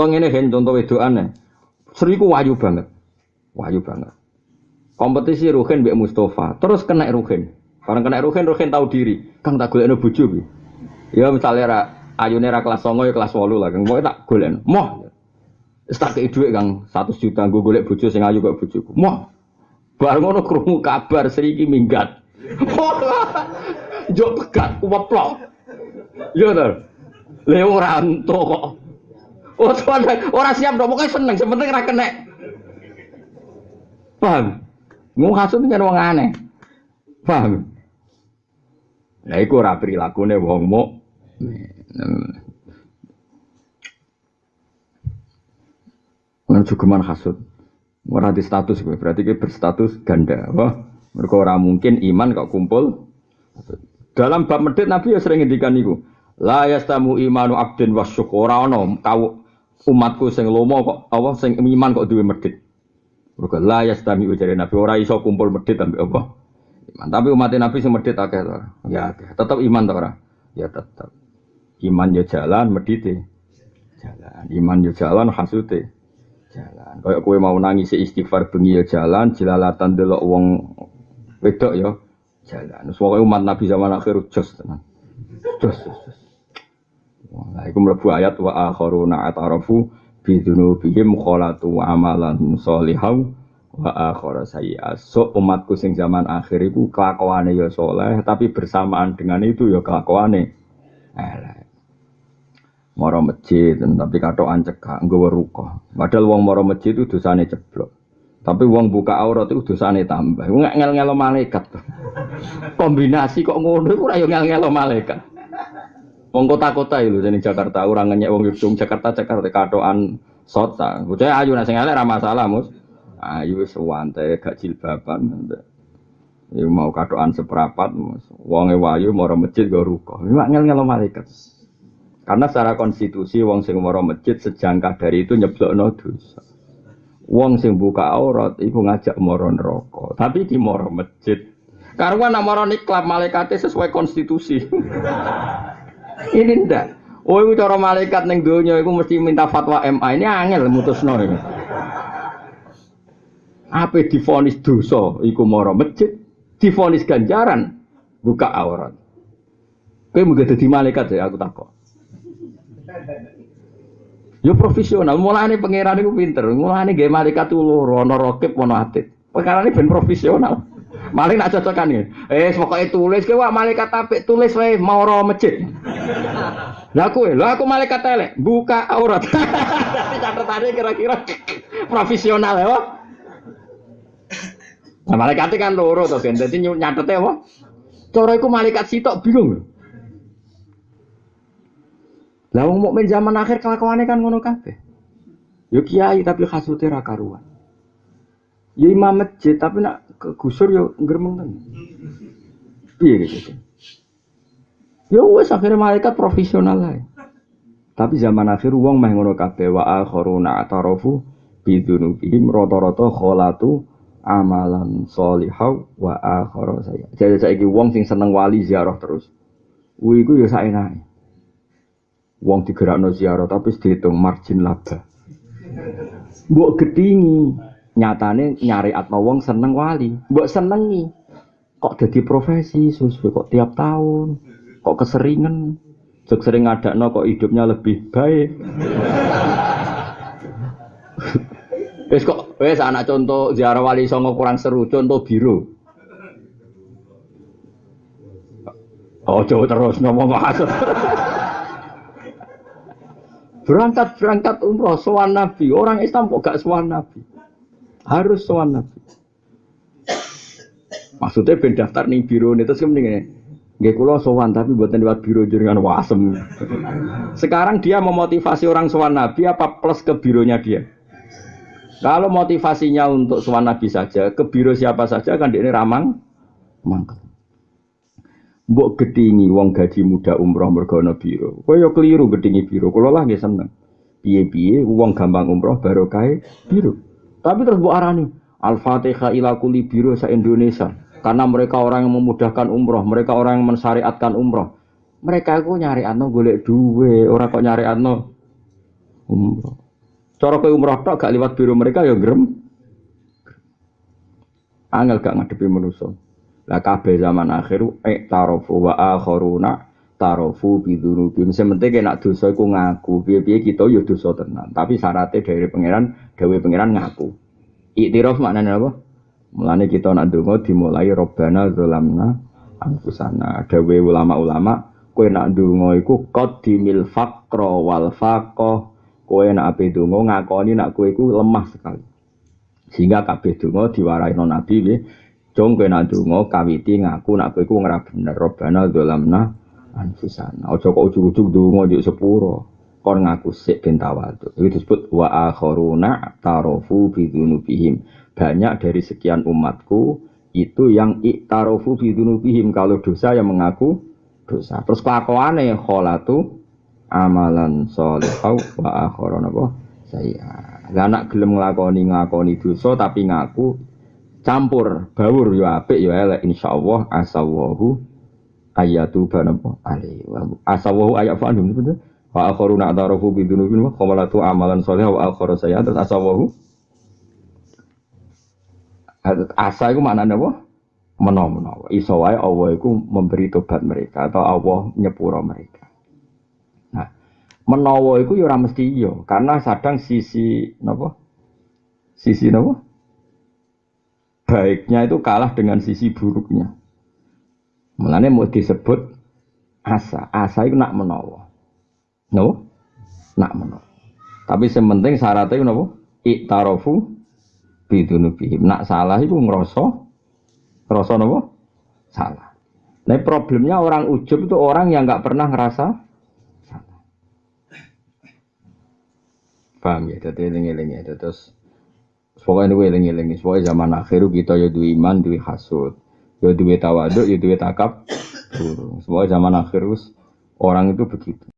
Utawa ngene hen contoh wedokane. Sri ku banget. Wayu banget. Kompetisi Ruhin mbek Mustafa, terus kena Ruhin. Barang kena Ruhin, Ruhin tahu diri. Kang tak golekno bojo ki. Ya misalnya ra ayune ra kelas 9 ya kelas 8 lah, Kang pokoke tak golekno. Moh. Wis dhuwit Kang 100 juta nggo golek bojo sing ayu kok bojoku. Moh. Bareng ngono krungu kabar Sri iki minggat. Jo pegat kuweplok. Iya to. Lha ora entuk kok. Oh, orang siap dong, pokoknya seneng, sebenarnya kena kena. Paham? Mau hasut kan wong aneh. Paham? Nah, iku ora prilakune wong mu. Nang cukuman hasut. Ora di status gue, berarti gue berstatus ganda. Wah, mereka ora mungkin iman kok kumpul. Dalam bab medit Nabi ya sering ngendikan niku. La yastamu imanu abdin wa syukura ono kau umatku sing lomo kok apa sing iman kok duwe medit. Mergo la yastami ujare Nabi ora iso kumpul medit ambek apa? Iman. Tapi umat Nabi sing medit akeh to. Ya akeh. Tetep iman to ora? Ya tetep. Iman yo jalan medite. Jalan. Iman yo jalan hasute. Jalan. Kayak kowe mau nangis istighfar bengi yo jalan, jelalatan delok wong wedok yo jalan. Soale umat Nabi zaman akhir jos tenan. Jos, jos, jos. Nah, itu melebu ayat wa akharuna atarafu bidunubihim kholatu amalan solihau wa akhara sayyi'at. So umatku sing zaman akhir itu kelakuane ya soleh, tapi bersamaan dengan itu ya kelakuane elek. Moro masjid, tapi katokan cekak, nggawa ruko. Padahal wong moro masjid itu dosane ceblok. Tapi wong buka aurat itu dosane tambah. Nggak ngel-ngelo malaikat. Kombinasi kok ngono iku ora yo ngel-ngelo malaikat. Wong kota-kota itu jadi Jakarta orang ngenyek wong Yogyakarta Jakarta Jakarta katoan sota. Bocah ayu nasi ngalek ramah masalah mus. Ayu sewante gak jilbaban. Ya mau katoan seperapat mus. Wonge wayu moro masjid go ruko. Mak ngel ngelo malaikat. Karena secara konstitusi wong sing moro masjid sejangkah dari itu nyeblokno dosa. Wong sing buka aurat iku ngajak moro neraka. Tapi di moro masjid. Karena nak moro niklap malaikatnya sesuai konstitusi. Ini ndak. Oh, itu cara malaikat neng donya itu mesti minta fatwa MA. Ini angel mutusno ini. Apa difonis dosa iku moro masjid, difonis ganjaran buka aurat. Kowe mung dadi malaikat ya aku takok. Yo profesional, mulane pangeran iku pinter. Mulane gawe malaikat tuh loro, ana rokib ana atit. Perkara ini ben profesional. Maling nak cocokan ya. Eh, pokoknya tulis ke wah malaikat apik tulis wae mau roh masjid. Lah aku, lah aku malaikat elek, buka aurat. Tapi catatannya kira-kira profesional ya. Wah. Nah, malaikat kan loro to, kan. Dadi nyatetnya apa? Cara iku malaikat sitok bingung. Lah wong mukmin zaman akhir kelakuannya kan ngono kabeh. Yo kiai tapi khasute ra karuan. Ya imam masjid tapi nak kegusur yo gremeng kan. Piye gitu. Ya wes akhirnya malaikat profesional lah. Tapi zaman akhir uang meh ngono kabeh wa akharuna atarafu bidunubihim rata-rata kholatu amalan solihau wa akhara saya. Jadi saiki wong sing seneng wali ziarah terus. Kuwi iku ya saenake. Wong digerakno ziarah tapi dihitung margin laba. Mbok gedingi, nyatane nyari atma wong seneng wali. Mbok senengi. Kok jadi profesi sesuai kok tiap tahun. Kok keseringan. Jok sering ngadakno kok hidupnya lebih baik. Wes kok wes anak contoh ziarah wali songo kurang seru, contoh biru. Oh, jauh terus ngomong masuk. berangkat berangkat umroh sowan nabi orang Islam kok gak sowan nabi harus sowan nabi maksudnya ben daftar nih biro nih terus kemudian Gak kulo sowan tapi buatan lewat biro jaringan wasem. Sekarang dia memotivasi orang sowan nabi apa plus ke bironya dia? Kalau motivasinya untuk sowan nabi saja, ke biro siapa saja kan dia ini ramang, mangkel. Mbok gedingi wong gaji muda umroh mergono biro. Kaya keliru gedingi biro. Kulo lah nggih seneng. Piye-piye wong gampang umroh barokah biro. Tapi terus mbok arani Al-Fatihah ila kuli biro sa Indonesia. Karena mereka orang yang memudahkan umroh, mereka orang yang mensyariatkan umroh. Mereka itu nyari atno golek duwe, orang kok nyari atno umroh. Cara kowe umroh tok gak liwat biro mereka ya grem. Angel gak ngadepi manusa. Lah kabeh zaman akhir eh tarofu wa akharuna tarofu bidunubi. Mesti penting nek dosa iku ngaku. Piye-piye kita ya dosa tenan. Tapi syaratnya dari pangeran, dewe pangeran ngaku. Iktiraf maknanya apa? Mulane kita nak donga dimulai robbana zalamna anfusana. Dewe ulama-ulama kowe nak donga iku qaddimil faqra wal faqah Kowe nak ape donga ngakoni nak kowe iku lemah sekali. Sehingga kabeh donga diwaraino Nabi nggih. Jong kowe nak kawiti ngaku nak kowe iku ora bener. Robbana anfusana. Aja kok ujug-ujug donga yo sepuro. Kon ngaku sik ben tawadhu. Itu disebut wa akharuna tarofu bidunubihim. Banyak dari sekian umatku itu yang iktarofu bidunubihim kalau dosa yang mengaku dosa. Terus kelakuane kholatu amalan solehau wa akhiran apa saya lah nak gelem nglakoni dosa tapi ngaku campur bawur yo apik yo elek insyaallah asawahu ayatu banapa ali asawahu ayat fa'andum betul wa akharuna atarafu bidunubin wa qamalatu amalan solehau wa akhara terus asawahu? Asa itu maknanya apa? Menawa-menawa. Iso wae Allah itu memberi tobat mereka atau Allah nyepuro mereka. Menawa iku ya ora mesti iya karena sadang sisi napa? Sisi napa? Baiknya itu kalah dengan sisi buruknya mulane mau disebut asa. Asa itu nak menawa. No nak menawa. Tapi sementing syaratnya itu napa? Iktarafu bidunubihim nak salah itu ngerasa ngerasa napa? Salah. Nah problemnya orang ujub itu orang yang nggak pernah ngerasa Paham ya? Jadi eling-eling ya. Terus pokoknya ini eling-eling. Pokoknya zaman akhir kita ya iman, duwe hasud. Ya duwe tawaduk, ya duwe. Pokoknya zaman akhir orang itu begitu.